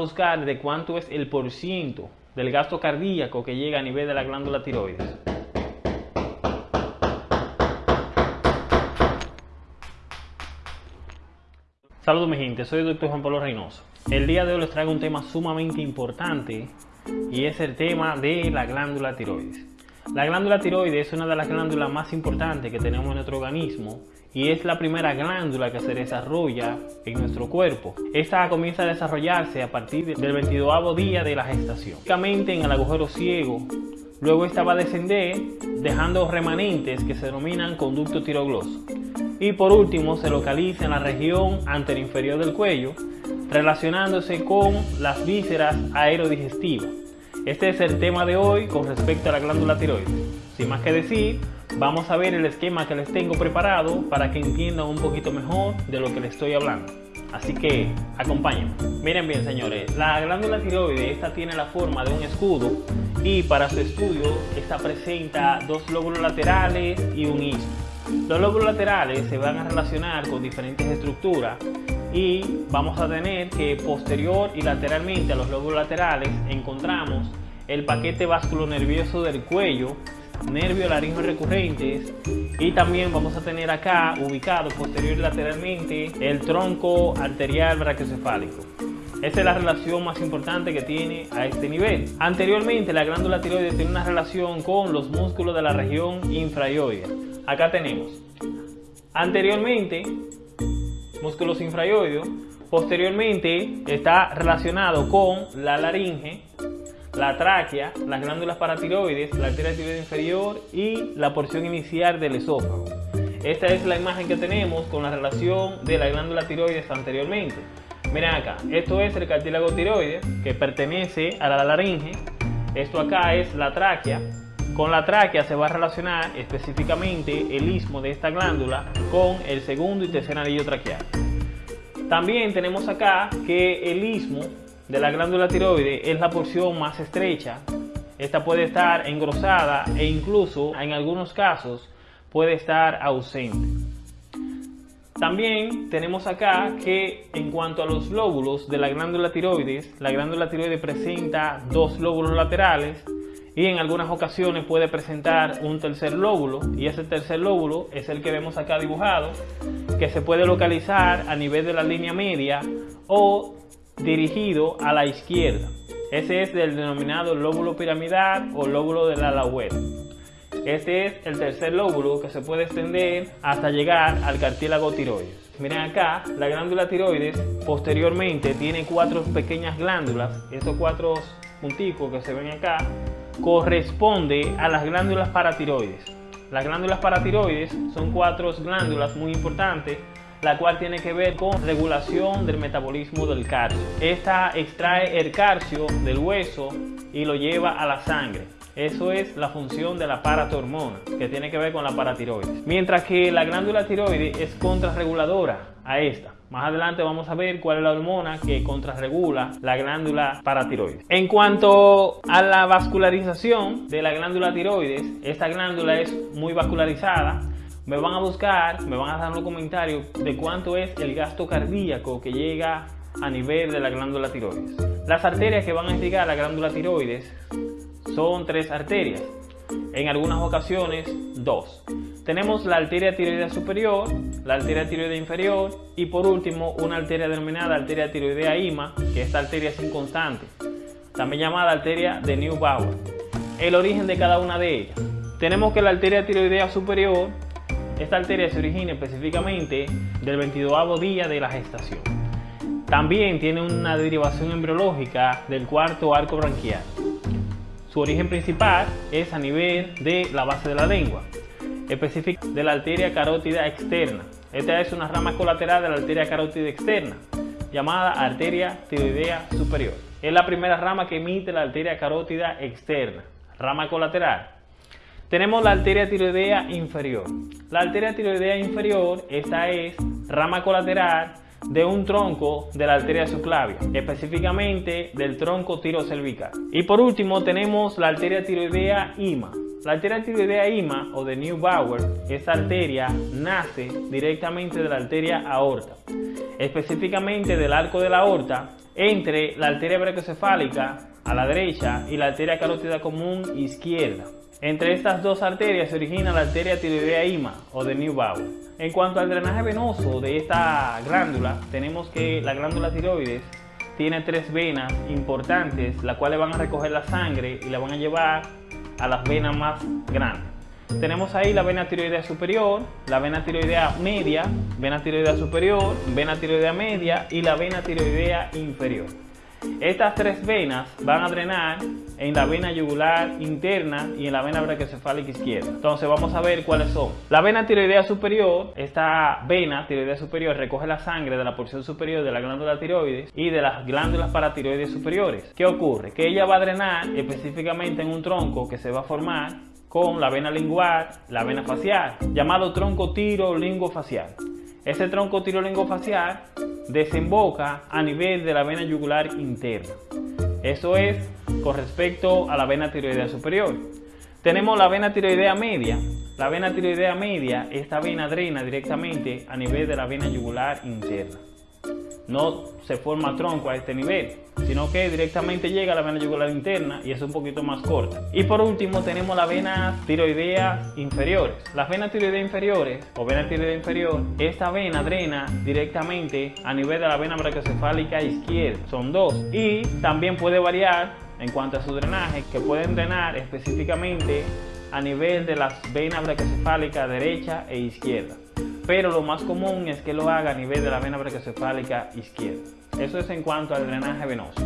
buscar de cuánto es el porciento del gasto cardíaco que llega a nivel de la glándula tiroides. Saludos mi gente, soy el doctor Juan Pablo Reynoso. El día de hoy les traigo un tema sumamente importante y es el tema de la glándula tiroides. La glándula tiroides es una de las glándulas más importantes que tenemos en nuestro organismo y es la primera glándula que se desarrolla en nuestro cuerpo. Esta comienza a desarrollarse a partir del 22 día de la gestación. Básicamente en el agujero ciego, luego esta va a descender dejando remanentes que se denominan conducto tirogloso. Y por último se localiza en la región anteroinferior del cuello, relacionándose con las vísceras aerodigestivas. Este es el tema de hoy con respecto a la glándula tiroides. Sin más que decir, vamos a ver el esquema que les tengo preparado para que entiendan un poquito mejor de lo que les estoy hablando. Así que acompáñenme. Miren bien señores, la glándula tiroides esta tiene la forma de un escudo y para su estudio esta presenta dos lóbulos laterales y un istmo. Los lóbulos laterales se van a relacionar con diferentes estructuras y vamos a tener que posterior y lateralmente a los lóbulos laterales encontramos el paquete nervioso del cuello nervios laringos recurrentes y también vamos a tener acá ubicado posterior y lateralmente el tronco arterial brachiocefálico. Esa es la relación más importante que tiene a este nivel. Anteriormente la glándula tiroides tiene una relación con los músculos de la región infrayoide. Acá tenemos anteriormente músculos infrayoides, posteriormente está relacionado con la laringe la tráquea, las glándulas paratiroides, la arteria tiroides inferior y la porción inicial del esófago. Esta es la imagen que tenemos con la relación de la glándula tiroides anteriormente. Miren acá, esto es el cartílago tiroides que pertenece a la laringe. Esto acá es la tráquea. Con la tráquea se va a relacionar específicamente el istmo de esta glándula con el segundo y tercer anillo traqueal. También tenemos acá que el istmo de la glándula tiroides es la porción más estrecha. Esta puede estar engrosada e incluso en algunos casos puede estar ausente. También tenemos acá que en cuanto a los lóbulos de la glándula tiroides, la glándula tiroides presenta dos lóbulos laterales y en algunas ocasiones puede presentar un tercer lóbulo y ese tercer lóbulo es el que vemos acá dibujado que se puede localizar a nivel de la línea media o dirigido a la izquierda. Ese es el denominado lóbulo piramidal o lóbulo de la lahueta. Este es el tercer lóbulo que se puede extender hasta llegar al cartílago tiroides. Miren acá, la glándula tiroides posteriormente tiene cuatro pequeñas glándulas. Estos cuatro punticos que se ven acá corresponde a las glándulas paratiroides. Las glándulas paratiroides son cuatro glándulas muy importantes la cual tiene que ver con regulación del metabolismo del calcio. Esta extrae el calcio del hueso y lo lleva a la sangre. Eso es la función de la paratormona, que tiene que ver con la paratiroides. Mientras que la glándula tiroides es contrarreguladora a esta. Más adelante vamos a ver cuál es la hormona que contrarregula la glándula paratiroides. En cuanto a la vascularización de la glándula tiroides, esta glándula es muy vascularizada me van a buscar, me van a dar un comentario de cuánto es el gasto cardíaco que llega a nivel de la glándula tiroides. Las arterias que van a llegar a la glándula tiroides son tres arterias, en algunas ocasiones dos. Tenemos la arteria tiroidea superior, la arteria tiroidea inferior y por último una arteria denominada arteria tiroidea IMA, que esta arteria es inconstante, también llamada arteria de Neubauer. El origen de cada una de ellas. Tenemos que la arteria tiroidea superior esta arteria se origina específicamente del 22 día de la gestación. También tiene una derivación embriológica del cuarto arco branquial. Su origen principal es a nivel de la base de la lengua, específica de la arteria carótida externa. Esta es una rama colateral de la arteria carótida externa, llamada arteria tiroidea superior. Es la primera rama que emite la arteria carótida externa, rama colateral. Tenemos la arteria tiroidea inferior. La arteria tiroidea inferior, esta es rama colateral de un tronco de la arteria subclavia, específicamente del tronco tirocervical. Y por último tenemos la arteria tiroidea IMA. La arteria tiroidea IMA o de Neubauer, esta arteria nace directamente de la arteria aorta. específicamente del arco de la aorta, entre la arteria brachiocefálica a la derecha y la arteria carótida común izquierda. Entre estas dos arterias se origina la arteria tiroidea IMA o de Neubauer. En cuanto al drenaje venoso de esta glándula, tenemos que la glándula tiroides tiene tres venas importantes, las cuales van a recoger la sangre y la van a llevar a las venas más grandes. Tenemos ahí la vena tiroidea superior, la vena tiroidea media, vena tiroidea superior, vena tiroidea media y la vena tiroidea inferior. Estas tres venas van a drenar en la vena yugular interna y en la vena brachiocefálica izquierda. Entonces vamos a ver cuáles son. La vena tiroidea superior, esta vena tiroidea superior recoge la sangre de la porción superior de la glándula tiroides y de las glándulas paratiroides superiores. ¿Qué ocurre? Que ella va a drenar específicamente en un tronco que se va a formar con la vena lingual, la vena facial, llamado tronco tiro facial. Ese tronco tiro facial desemboca a nivel de la vena yugular interna. Eso es con respecto a la vena tiroidea superior. Tenemos la vena tiroidea media. La vena tiroidea media, esta vena drena directamente a nivel de la vena yugular interna no se forma tronco a este nivel, sino que directamente llega a la vena yugular interna y es un poquito más corta. Y por último tenemos la vena tiroidea inferiores. Las venas tiroidea inferiores o vena tiroidea inferior, esta vena drena directamente a nivel de la vena brachiocefálica izquierda. Son dos. Y también puede variar en cuanto a su drenaje, que pueden drenar específicamente a nivel de las venas brachiocefálicas derecha e izquierda pero lo más común es que lo haga a nivel de la vena brachiocefálica izquierda. Eso es en cuanto al drenaje venoso.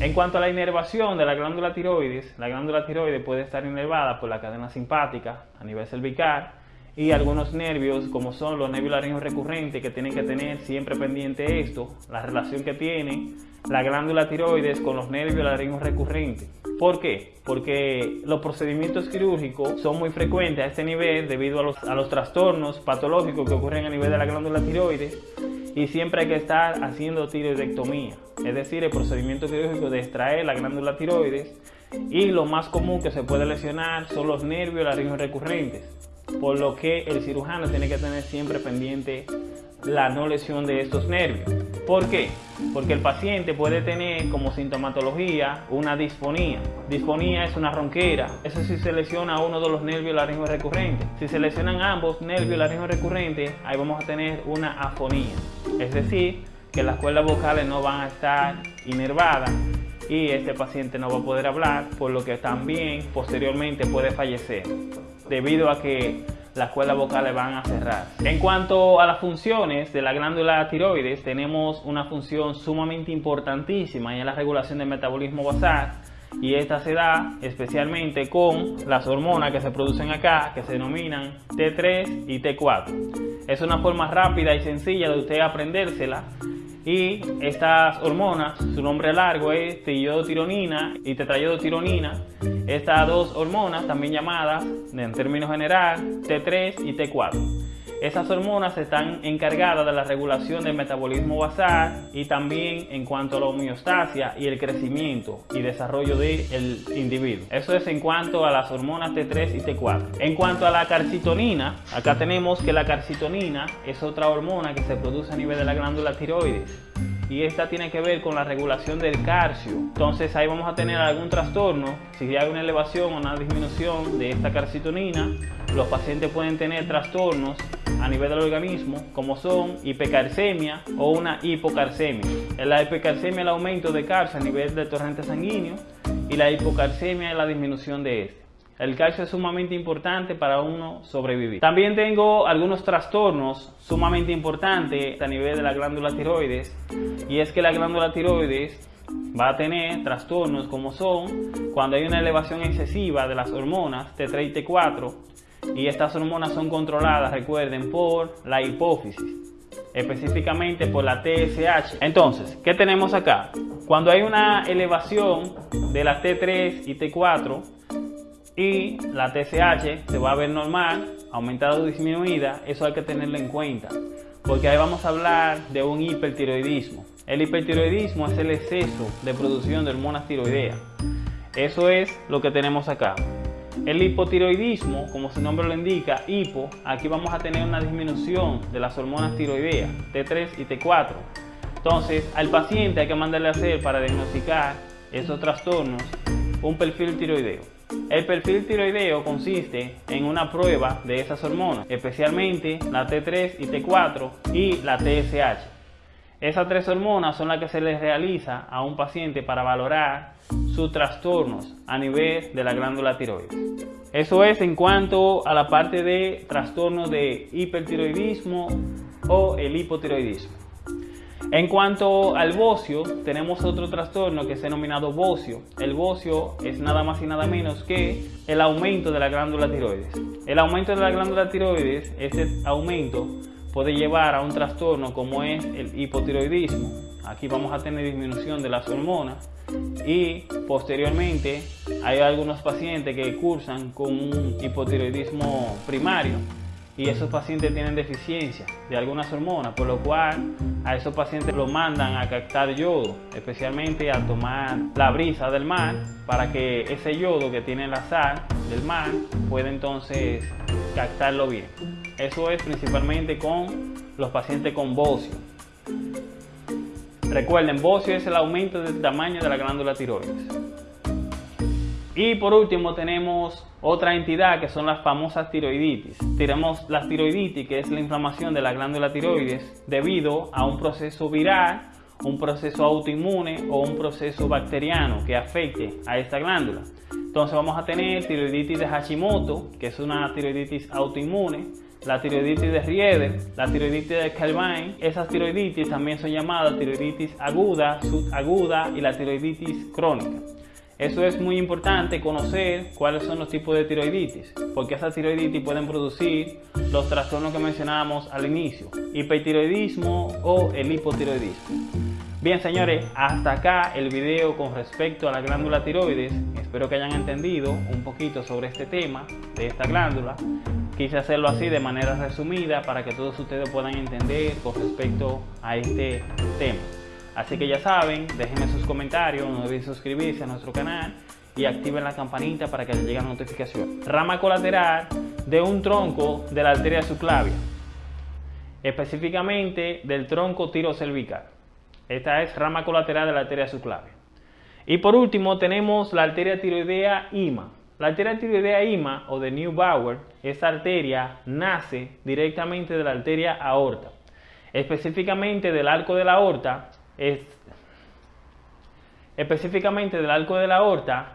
En cuanto a la inervación de la glándula tiroides, la glándula tiroides puede estar inervada por la cadena simpática a nivel cervical y algunos nervios como son los nervios laringos recurrentes que tienen que tener siempre pendiente esto, la relación que tiene la glándula tiroides con los nervios laringos recurrentes. ¿Por qué? Porque los procedimientos quirúrgicos son muy frecuentes a este nivel debido a los, a los trastornos patológicos que ocurren a nivel de la glándula tiroides y siempre hay que estar haciendo tiroidectomía, es decir, el procedimiento quirúrgico de extraer la glándula tiroides y lo más común que se puede lesionar son los nervios laringos recurrentes, por lo que el cirujano tiene que tener siempre pendiente la no lesión de estos nervios. ¿Por qué? Porque el paciente puede tener como sintomatología una disfonía. Disfonía es una ronquera. Eso si se lesiona uno de los nervios laringos recurrentes. Si se lesionan ambos nervios laringos recurrentes, ahí vamos a tener una afonía. Es decir, que las cuerdas vocales no van a estar inervadas y este paciente no va a poder hablar, por lo que también posteriormente puede fallecer debido a que las cuerdas vocales van a cerrar. En cuanto a las funciones de la glándula tiroides, tenemos una función sumamente importantísima y es la regulación del metabolismo basal y esta se da especialmente con las hormonas que se producen acá que se denominan T3 y T4. Es una forma rápida y sencilla de usted aprendérsela y estas hormonas, su nombre largo es tiroiditironina y tetraiodotironina. Estas dos hormonas, también llamadas en términos general T3 y T4. Esas hormonas están encargadas de la regulación del metabolismo basal y también en cuanto a la homeostasia y el crecimiento y desarrollo del individuo. Eso es en cuanto a las hormonas T3 y T4. En cuanto a la carcitonina, acá tenemos que la carcitonina es otra hormona que se produce a nivel de la glándula tiroides y esta tiene que ver con la regulación del calcio. Entonces ahí vamos a tener algún trastorno, si hay una elevación o una disminución de esta carcitonina, los pacientes pueden tener trastornos a nivel del organismo como son hipercalcemia o una hipocalcemia. La hipercalcemia es el aumento de calcio a nivel del torrente sanguíneo y la hipocalcemia es la disminución de este. El calcio es sumamente importante para uno sobrevivir. También tengo algunos trastornos sumamente importantes a nivel de la glándula tiroides y es que la glándula tiroides va a tener trastornos como son cuando hay una elevación excesiva de las hormonas T3 y T4 y estas hormonas son controladas, recuerden, por la hipófisis específicamente por la TSH. Entonces, ¿qué tenemos acá? Cuando hay una elevación de la T3 y T4, y la TSH se va a ver normal, aumentada o disminuida, eso hay que tenerlo en cuenta, porque ahí vamos a hablar de un hipertiroidismo. El hipertiroidismo es el exceso de producción de hormonas tiroideas. Eso es lo que tenemos acá. El hipotiroidismo, como su nombre lo indica, hipo, aquí vamos a tener una disminución de las hormonas tiroideas, T3 y T4. Entonces, al paciente hay que mandarle a hacer para diagnosticar esos trastornos un perfil tiroideo. El perfil tiroideo consiste en una prueba de esas hormonas, especialmente la T3 y T4 y la TSH. Esas tres hormonas son las que se les realiza a un paciente para valorar sus trastornos a nivel de la glándula tiroides. Eso es en cuanto a la parte de trastornos de hipertiroidismo o el hipotiroidismo. En cuanto al bocio, tenemos otro trastorno que es denominado bocio. El bocio es nada más y nada menos que el aumento de la glándula tiroides. El aumento de la glándula tiroides, este aumento puede llevar a un trastorno como es el hipotiroidismo. Aquí vamos a tener disminución de las hormonas y posteriormente hay algunos pacientes que cursan con un hipotiroidismo primario y esos pacientes tienen deficiencia de algunas hormonas, por lo cual a esos pacientes los mandan a captar yodo, especialmente a tomar la brisa del mar, para que ese yodo que tiene la sal del mar pueda entonces captarlo bien. Eso es principalmente con los pacientes con bocio. Recuerden, bocio es el aumento del tamaño de la glándula tiroides. Y por último tenemos otra entidad que son las famosas tiroiditis. Tenemos la tiroiditis que es la inflamación de la glándula tiroides debido a un proceso viral, un proceso autoinmune o un proceso bacteriano que afecte a esta glándula. Entonces vamos a tener tiroiditis de Hashimoto, que es una tiroiditis autoinmune, la tiroiditis de Rieder, la tiroiditis de Calvin. Esas tiroiditis también son llamadas tiroiditis aguda, subaguda y la tiroiditis crónica. Eso es muy importante conocer cuáles son los tipos de tiroiditis, porque esas tiroiditis pueden producir los trastornos que mencionábamos al inicio, hipertiroidismo o el hipotiroidismo. Bien señores, hasta acá el video con respecto a la glándula tiroides. Espero que hayan entendido un poquito sobre este tema de esta glándula. Quise hacerlo así de manera resumida para que todos ustedes puedan entender con respecto a este tema. Así que ya saben, déjenme sus comentarios, no olviden suscribirse a nuestro canal y activen la campanita para que les llegue la notificación. Rama colateral de un tronco de la arteria subclavia, específicamente del tronco tirocervical. Esta es rama colateral de la arteria subclavia. Y por último tenemos la arteria tiroidea IMA. La arteria tiroidea IMA o de Neubauer, esta arteria nace directamente de la arteria aorta, específicamente del arco de la aorta es específicamente del arco de la aorta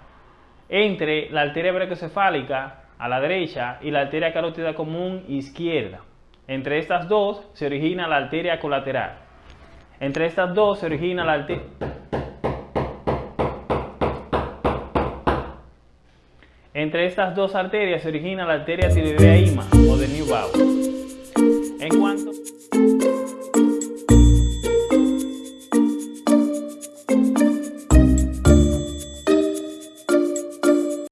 entre la arteria brachiocefálica a la derecha y la arteria carótida común izquierda. Entre estas dos se origina la arteria colateral. Entre estas dos se origina la arteria... Entre estas dos arterias se origina la arteria tiroidea ima o de Neubauer.